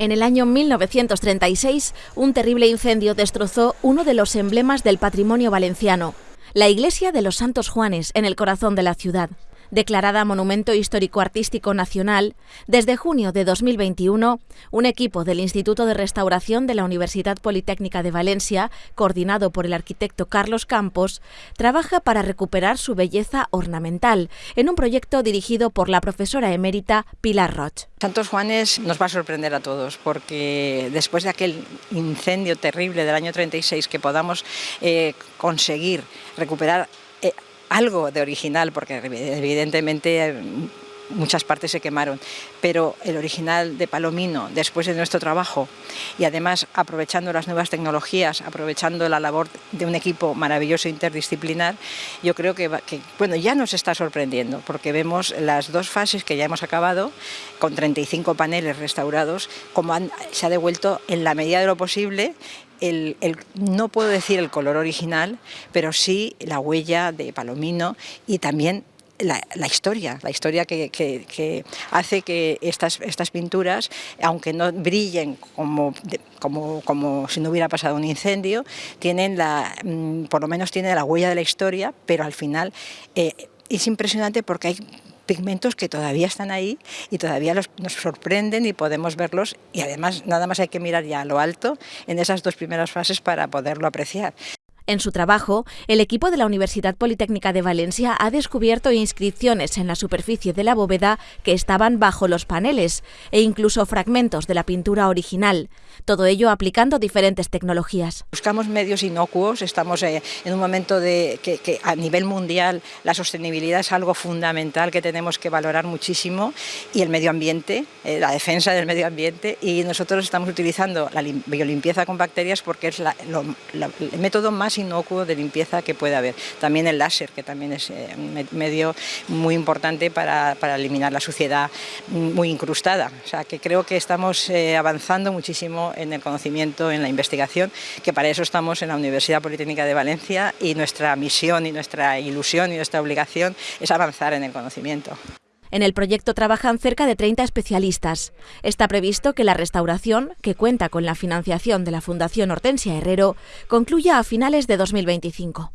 En el año 1936, un terrible incendio destrozó uno de los emblemas del patrimonio valenciano, la iglesia de los Santos Juanes, en el corazón de la ciudad declarada Monumento Histórico-Artístico Nacional, desde junio de 2021, un equipo del Instituto de Restauración de la Universidad Politécnica de Valencia, coordinado por el arquitecto Carlos Campos, trabaja para recuperar su belleza ornamental, en un proyecto dirigido por la profesora emérita Pilar Roch. Santos Juanes nos va a sorprender a todos, porque después de aquel incendio terrible del año 36, que podamos eh, conseguir recuperar algo de original, porque evidentemente muchas partes se quemaron, pero el original de Palomino, después de nuestro trabajo, y además aprovechando las nuevas tecnologías, aprovechando la labor de un equipo maravilloso interdisciplinar, yo creo que, bueno, ya nos está sorprendiendo, porque vemos las dos fases que ya hemos acabado, con 35 paneles restaurados, como se ha devuelto en la medida de lo posible el, no puedo decir el color original, pero sí la huella de Palomino y también la, historia, la historia que, hace que estas, estas, pinturas, aunque no brillen como, como, como, si no hubiera pasado un incendio, tienen la, mm, por lo menos tienen la huella de la historia, pero al final eh, es impresionante porque hay pigmentos que todavía están ahí y todavía nos sorprenden y podemos verlos y además nada más hay que mirar ya a lo alto en esas dos primeras fases para poderlo apreciar. En su trabajo, el equipo de la Universidad Politécnica de Valencia ha descubierto inscripciones en la superficie de la bóveda que estaban bajo los paneles e incluso fragmentos de la pintura original. Todo ello aplicando diferentes tecnologías. Buscamos medios inocuos, estamos eh, en un momento de que, a nivel mundial la sostenibilidad es algo fundamental que tenemos que valorar muchísimo y el medio ambiente, eh, la defensa del medio ambiente y nosotros estamos utilizando la biolimpieza con bacterias porque es el método más inocuo de limpieza que puede haber. También el láser, que también es eh, un medio muy importante para, eliminar la suciedad muy incrustada. O sea, que creo que estamos eh, avanzando muchísimo en el conocimiento, en la investigación, que para eso estamos en la Universidad Politécnica de Valencia y nuestra misión y nuestra ilusión y nuestra obligación es avanzar en el conocimiento. En el proyecto trabajan cerca de 30 especialistas. Está previsto que la restauración, que cuenta con la financiación de la Fundación Hortensia Herrero, concluya a finales de 2025.